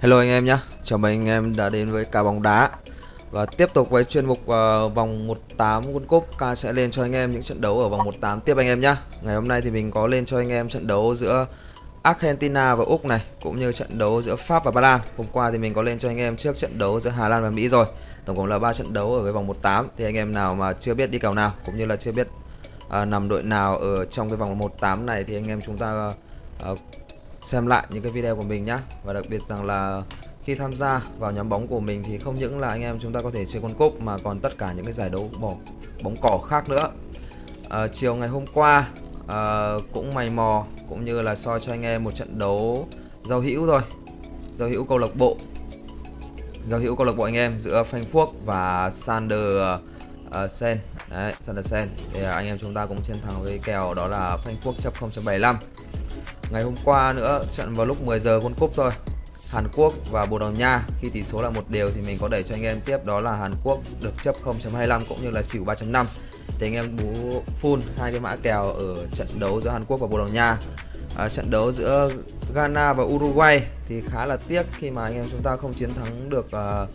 Hello anh em nhé, chào mừng anh em đã đến với cả bóng đá. Và tiếp tục với chuyên mục uh, vòng 18 World Cup. Ca sẽ lên cho anh em những trận đấu ở vòng 18 tiếp anh em nhé Ngày hôm nay thì mình có lên cho anh em trận đấu giữa Argentina và Úc này Cũng như trận đấu giữa Pháp và Ba Lan. Hôm qua thì mình có lên cho anh em trước trận đấu giữa Hà Lan và Mỹ rồi. Tổng cộng là 3 trận đấu ở với vòng 18 Thì anh em nào mà chưa biết đi kèo nào Cũng như là chưa biết uh, nằm đội nào ở trong cái vòng 18 này Thì anh em chúng ta uh, xem lại những cái video của mình nhá. Và đặc biệt rằng là khi tham gia vào nhóm bóng của mình thì không những là anh em chúng ta có thể chơi con cúp mà còn tất cả những cái giải đấu bỏ bóng cỏ khác nữa. À, chiều ngày hôm qua à, cũng mày mò cũng như là soi cho anh em một trận đấu giao hữu thôi. Giao hữu câu lạc bộ. Giao hữu câu lạc bộ anh em giữa Phanh Phuốc và Sander uh, Sen. Đấy Sander Sen. Thì à, anh em chúng ta cũng chiến thắng với kèo đó là Phanh Phuốc chấp 0.75 Ngày hôm qua nữa trận vào lúc 10 giờ World Cup thôi. Hàn Quốc và Bồ Đào Nha khi tỷ số là một đều thì mình có đẩy cho anh em tiếp đó là Hàn Quốc được chấp 0.25 cũng như là xỉu 3.5 thì anh em bú full hai cái mã kèo ở trận đấu giữa Hàn Quốc và Bồ Đào Nha. À, trận đấu giữa Ghana và Uruguay thì khá là tiếc khi mà anh em chúng ta không chiến thắng được uh,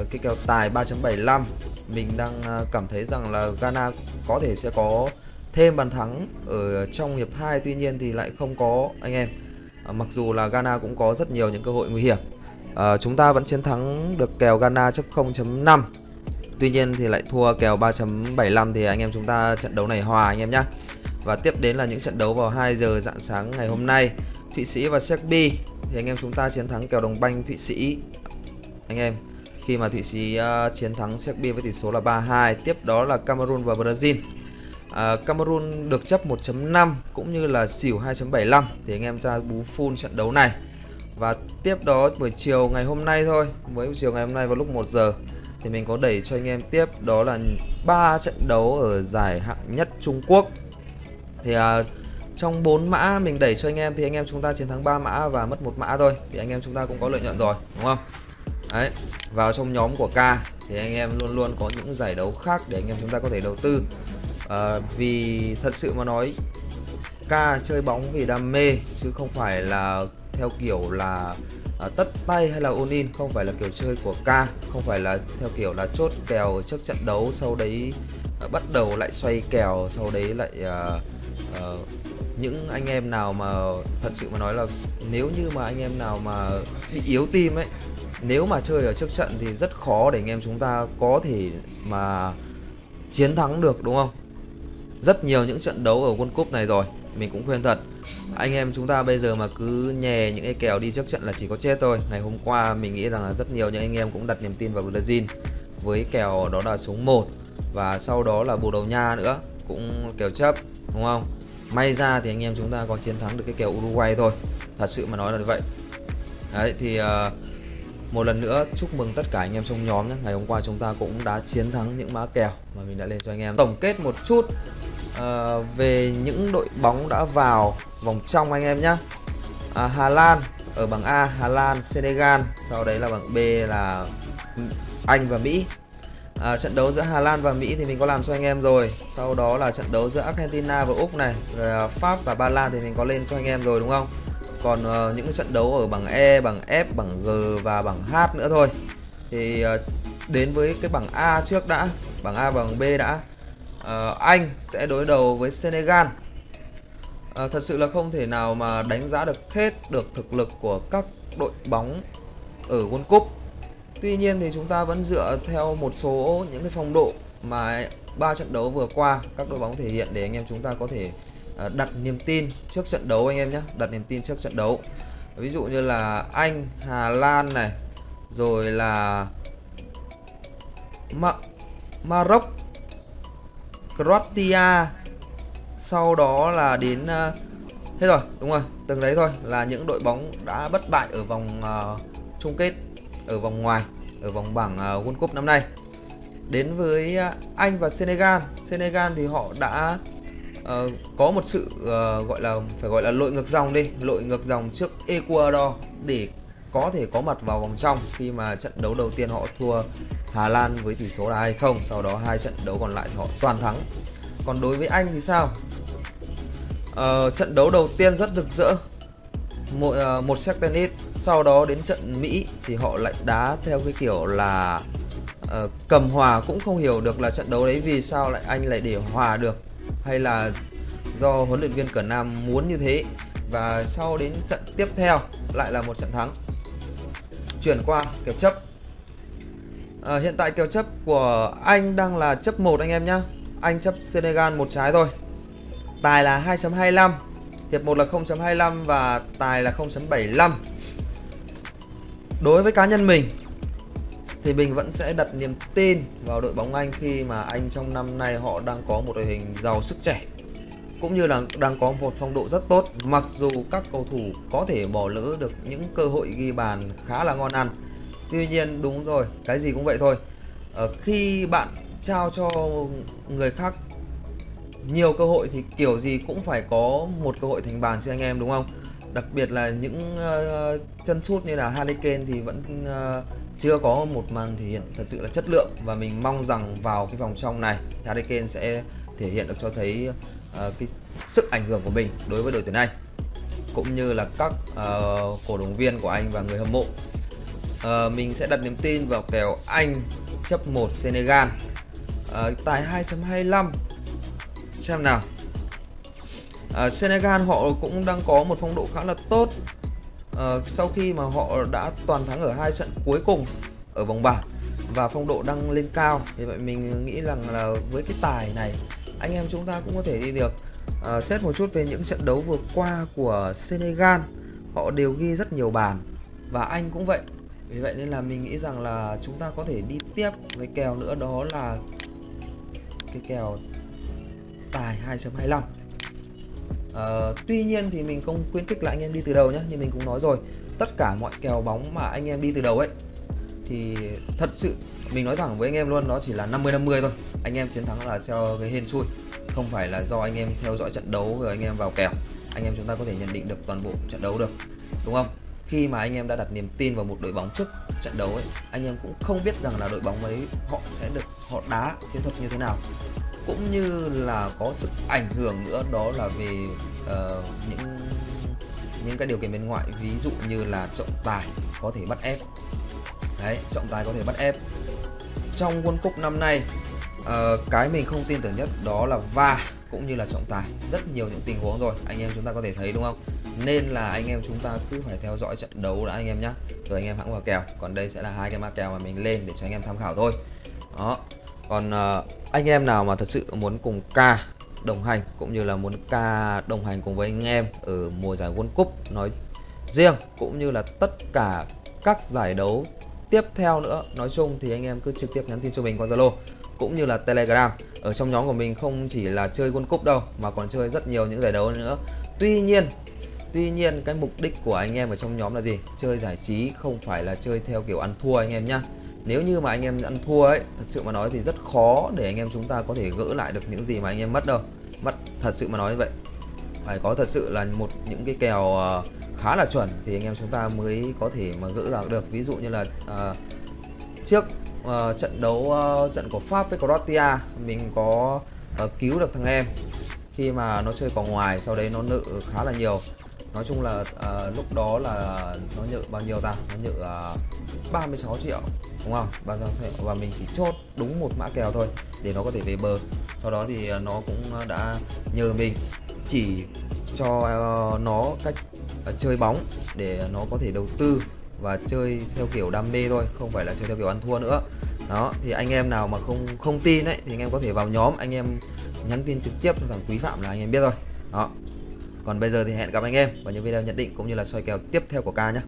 uh, cái kèo tài 3.75 mình đang uh, cảm thấy rằng là Ghana có thể sẽ có thêm bàn thắng ở trong hiệp 2 tuy nhiên thì lại không có anh em. À, mặc dù là Ghana cũng có rất nhiều những cơ hội nguy hiểm. À, chúng ta vẫn chiến thắng được kèo Ghana chấp 0.5 tuy nhiên thì lại thua kèo 3.75 thì anh em chúng ta trận đấu này hòa anh em nhé và tiếp đến là những trận đấu vào 2 giờ dạng sáng ngày hôm nay. Thụy Sĩ và Serbia thì anh em chúng ta chiến thắng kèo đồng banh Thụy Sĩ. Anh em khi mà Thụy Sĩ uh, chiến thắng Serbia với tỷ số là 3-2 tiếp đó là Cameroon và Brazil à, Cameroon được chấp 1.5 cũng như là xỉu 2.75 thì anh em ta bú full trận đấu này. Và tiếp đó buổi chiều ngày hôm nay thôi với chiều ngày hôm nay vào lúc 1 giờ thì mình có đẩy cho anh em tiếp đó là ba trận đấu ở giải hạng nhất Trung Quốc. Thì à, trong 4 mã mình đẩy cho anh em thì anh em chúng ta chiến thắng 3 mã và mất một mã thôi. Thì anh em chúng ta cũng có lợi nhuận rồi đúng không? Đấy vào trong nhóm của K thì anh em luôn luôn có những giải đấu khác để anh em chúng ta có thể đầu tư à, vì thật sự mà nói ca chơi bóng vì đam mê chứ không phải là theo kiểu là à, tất tay hay là ôn in không phải là kiểu chơi của ca không phải là theo kiểu là chốt kèo trước trận đấu sau đấy à, bắt đầu lại xoay kèo sau đấy lại à, à, những anh em nào mà thật sự mà nói là nếu như mà anh em nào mà bị yếu tim ấy nếu mà chơi ở trước trận thì rất khó để anh em chúng ta có thể mà chiến thắng được đúng không? Rất nhiều những trận đấu ở World Cup này rồi. Mình cũng khuyên thật. Anh em chúng ta bây giờ mà cứ nhè những cái kèo đi trước trận là chỉ có chết thôi. Ngày hôm qua mình nghĩ rằng là rất nhiều những anh em cũng đặt niềm tin vào Brazil với kèo đó là số 1 và sau đó là Bồ đầu Nha nữa cũng kèo chấp đúng không? May ra thì anh em chúng ta có chiến thắng được cái kèo Uruguay thôi. Thật sự mà nói là như vậy. Đấy thì uh, một lần nữa chúc mừng tất cả anh em trong nhóm nhé. Ngày hôm qua chúng ta cũng đã chiến thắng những mã kèo mà mình đã lên cho anh em. Tổng kết một chút uh, về những đội bóng đã vào vòng trong anh em nhé à, Hà Lan ở bảng A Hà Lan Senegal. Sau đấy là bảng B là Anh và Mỹ. À, trận đấu giữa Hà Lan và Mỹ thì mình có làm cho anh em rồi. Sau đó là trận đấu giữa Argentina và Úc này. Rồi Pháp và Ba Lan thì mình có lên cho anh em rồi đúng không? Còn uh, những trận đấu ở bảng E bảng F bảng G và bảng H nữa thôi. Thì uh, đến với cái bảng A trước đã bảng A và bảng B đã. Uh, Anh sẽ đối đầu với Senegal. Uh, thật sự là không thể nào mà đánh giá được hết được thực lực của các đội bóng ở World Cup. Tuy nhiên thì chúng ta vẫn dựa theo một số những cái phong độ mà ba trận đấu vừa qua các đội bóng thể hiện để anh em chúng ta có thể Ờ, đặt niềm tin trước trận đấu anh em nhé đặt niềm tin trước trận đấu. Ví dụ như là Anh Hà Lan này rồi là Ma Maroc Croatia. Sau đó là đến ờ, uh, hết rồi đúng rồi từng đấy thôi là những đội bóng đã bất bại ở vòng uh, chung kết ở vòng ngoài ở vòng bảng uh, World Cup năm nay. Đến với uh, Anh và Senegal. Senegal thì họ đã uh, có một sự uh, gọi là phải gọi là lội ngược dòng đi lội ngược dòng trước Ecuador để có thể có mặt vào vòng trong khi mà trận đấu đầu tiên họ thua Hà Lan với tỷ số là 2-0 sau đó hai trận đấu còn lại thì họ toàn thắng. Còn đối với Anh thì sao? Uh, trận đấu đầu tiên rất rực rỡ một, uh, một set tennis sau đó đến trận Mỹ thì họ lại đá theo cái kiểu là uh, cầm hòa cũng không hiểu được là trận đấu đấy vì sao lại anh lại để hòa được hay là do huấn luyện viên Cẩn Nam muốn như thế? Và sau đến trận tiếp theo lại là một trận thắng. Chuyển qua kèo chấp. À, hiện tại kèo chấp của anh đang là chấp 1 anh em nhá. Anh chấp Senegal một trái thôi. Tài là 2.25 hiệp 1 là 0.25 và tài là 0.75 đối với cá nhân mình thì mình vẫn sẽ đặt niềm tin vào đội bóng Anh khi mà Anh trong năm nay họ đang có một đội hình giàu sức trẻ, cũng như là đang có một phong độ rất tốt. Mặc dù các cầu thủ có thể bỏ lỡ được những cơ hội ghi bàn khá là ngon ăn. Tuy nhiên, đúng rồi, cái gì cũng vậy thôi. Ở khi bạn trao cho người khác nhiều cơ hội thì kiểu gì cũng phải có một cơ hội thành bàn cho anh em, đúng không? Đặc biệt là những uh, chân sút như là Harry Kane thì vẫn uh, chưa có một màn thể hiện thật sự là chất lượng. Và mình mong rằng vào cái vòng trong này Harry Kane sẽ thể hiện được cho thấy uh, cái sức ảnh hưởng của mình đối với đội tuyển Anh cũng như là các uh, cổ động viên của anh và người hâm mộ. Uh, mình sẽ đặt niềm tin vào kèo Anh chấp 1 Senegal. Uh, tài 2.25 xem nào uh, Senegal họ cũng đang có một phong độ khá là tốt. Uh, sau khi mà họ đã toàn thắng ở hai trận cuối cùng ở vòng bảng và phong độ đang lên cao vì vậy mình nghĩ rằng là với cái tài này anh em chúng ta cũng có thể đi được. Uh, xét một chút về những trận đấu vừa qua của Senegal họ đều ghi rất nhiều bàn và anh cũng vậy. Vì vậy nên là mình nghĩ rằng là chúng ta có thể đi tiếp với kèo nữa đó là cái kèo tài 2.25 uh, Tuy nhiên thì mình không khuyến khích là anh em đi từ đầu nhé Như mình cũng nói rồi. Tất cả mọi kèo bóng mà anh em đi từ đầu ấy Thì thật sự mình nói thẳng với anh em luôn Đó chỉ là 50-50 thôi. Anh em chiến thắng là theo cái hên xui Không phải là do anh em theo dõi trận đấu rồi anh em vào kèo. Anh em chúng ta có thể nhận định được toàn bộ trận đấu được Đúng không? Khi mà anh em đã đặt niềm tin vào một đội bóng trước trận đấu ấy Anh em cũng không biết rằng là đội bóng ấy họ sẽ được họ đá chiến thuật như thế nào cũng như là có sự ảnh hưởng nữa đó là về uh, những những cái điều kiện bên ngoại. Ví dụ như là trọng tài có thể bắt ép. Đấy trọng tài có thể bắt ép. Trong World Cup năm nay uh, cái mình không tin tưởng nhất đó là va cũng như là trọng tài. Rất nhiều những tình huống rồi anh em chúng ta có thể thấy đúng không? Nên là anh em chúng ta cứ phải theo dõi trận đấu đã anh em nhé rồi anh em hãng vào kèo còn đây sẽ là hai cái mã kèo mà mình lên để cho anh em tham khảo thôi. Đó còn uh, anh em nào mà thật sự muốn cùng ca đồng hành cũng như là muốn ca đồng hành cùng với anh em ở mùa giải World Cup nói riêng cũng như là tất cả các giải đấu tiếp theo nữa nói chung thì anh em cứ trực tiếp nhắn tin cho mình qua Zalo cũng như là Telegram. Ở trong nhóm của mình không chỉ là chơi World Cup đâu mà còn chơi rất nhiều những giải đấu nữa. Tuy nhiên Tuy nhiên cái mục đích của anh em ở trong nhóm là gì? Chơi giải trí không phải là chơi theo kiểu ăn thua anh em nhá nếu như mà anh em ăn thua ấy thật sự mà nói thì rất khó để anh em chúng ta có thể gỡ lại được những gì mà anh em mất đâu. Mất thật sự mà nói như vậy. Phải có thật sự là một những cái kèo uh, khá là chuẩn thì anh em chúng ta mới có thể mà gỡ lại được. Ví dụ như là uh, trước uh, trận đấu uh, trận của Pháp với Croatia mình có uh, cứu được thằng em. Khi mà nó chơi vào ngoài sau đấy nó nợ khá là nhiều nói chung là uh, lúc đó là nó nhự bao nhiêu ta? Nó nhự uh, 36 triệu đúng không? 36 triệu. Và mình chỉ chốt đúng một mã kèo thôi để nó có thể về bờ. Sau đó thì uh, nó cũng đã nhờ mình chỉ cho uh, nó cách uh, chơi bóng để nó có thể đầu tư và chơi theo kiểu đam mê thôi không phải là chơi theo kiểu ăn thua nữa. Đó thì anh em nào mà không không tin ấy thì anh em có thể vào nhóm anh em nhắn tin trực tiếp cho thằng quý phạm là anh em biết rồi. Đó còn bây giờ thì hẹn gặp anh em vào những video nhận định cũng như là soi kèo tiếp theo của ca nhé.